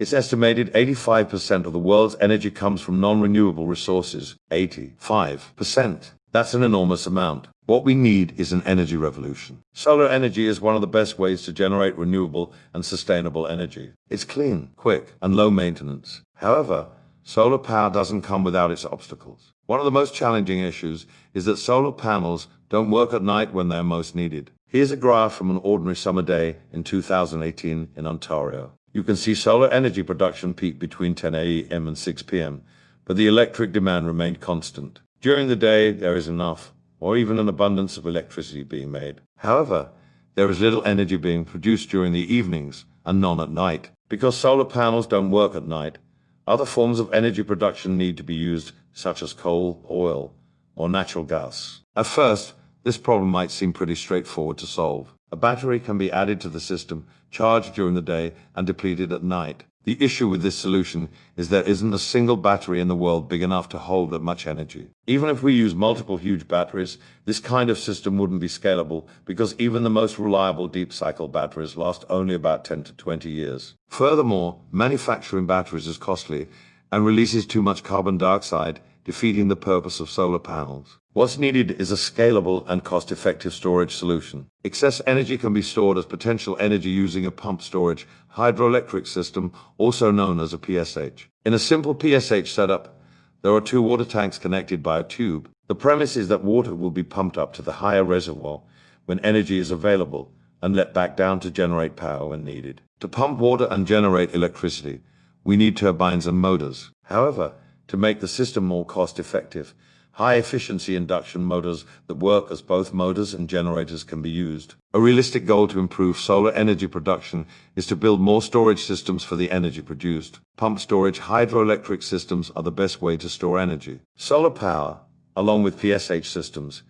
It's estimated 85% of the world's energy comes from non-renewable resources. 85%. That's an enormous amount. What we need is an energy revolution. Solar energy is one of the best ways to generate renewable and sustainable energy. It's clean, quick, and low maintenance. However, solar power doesn't come without its obstacles. One of the most challenging issues is that solar panels don't work at night when they're most needed. Here's a graph from an ordinary summer day in 2018 in Ontario. You can see solar energy production peak between 10 a.m. and 6 p.m., but the electric demand remained constant. During the day, there is enough, or even an abundance of electricity being made. However, there is little energy being produced during the evenings and none at night. Because solar panels don't work at night, other forms of energy production need to be used, such as coal, oil, or natural gas. At first, this problem might seem pretty straightforward to solve. A battery can be added to the system, charged during the day, and depleted at night. The issue with this solution is there isn't a single battery in the world big enough to hold that much energy. Even if we use multiple huge batteries, this kind of system wouldn't be scalable because even the most reliable deep cycle batteries last only about 10 to 20 years. Furthermore, manufacturing batteries is costly and releases too much carbon dioxide, defeating the purpose of solar panels. What's needed is a scalable and cost-effective storage solution. Excess energy can be stored as potential energy using a pump storage hydroelectric system, also known as a PSH. In a simple PSH setup, there are two water tanks connected by a tube. The premise is that water will be pumped up to the higher reservoir when energy is available and let back down to generate power when needed. To pump water and generate electricity, we need turbines and motors. However, to make the system more cost-effective, high-efficiency induction motors that work as both motors and generators can be used. A realistic goal to improve solar energy production is to build more storage systems for the energy produced. Pump storage hydroelectric systems are the best way to store energy. Solar power, along with PSH systems,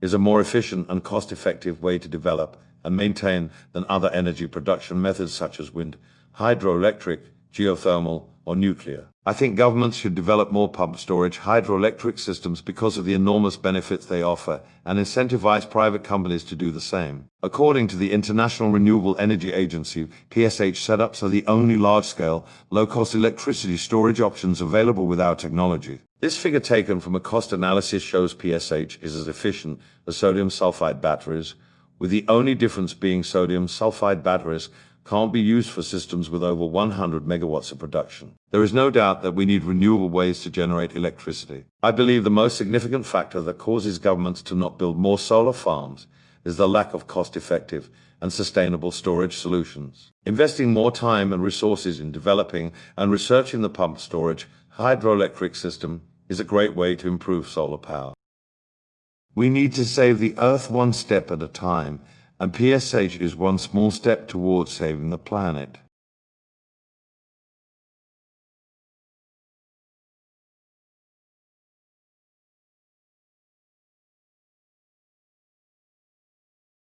is a more efficient and cost-effective way to develop and maintain than other energy production methods such as wind, hydroelectric, geothermal, or nuclear. I think governments should develop more pump storage hydroelectric systems because of the enormous benefits they offer and incentivize private companies to do the same. According to the International Renewable Energy Agency, PSH setups are the only large-scale, low-cost electricity storage options available with our technology. This figure taken from a cost analysis shows PSH is as efficient as sodium sulfide batteries, with the only difference being sodium sulfide batteries can't be used for systems with over 100 megawatts of production. There is no doubt that we need renewable ways to generate electricity. I believe the most significant factor that causes governments to not build more solar farms is the lack of cost-effective and sustainable storage solutions. Investing more time and resources in developing and researching the pump storage hydroelectric system is a great way to improve solar power. We need to save the Earth one step at a time and PSH is one small step towards saving the planet.